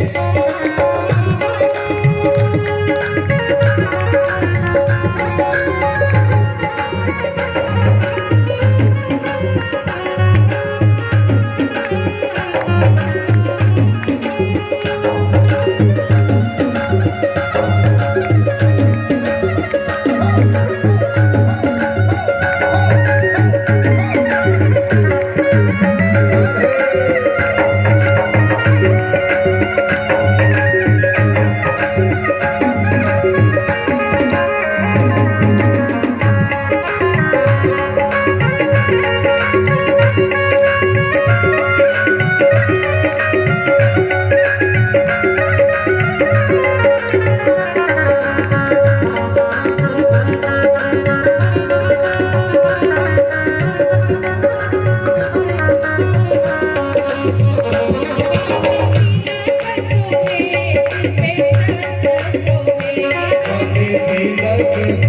Música is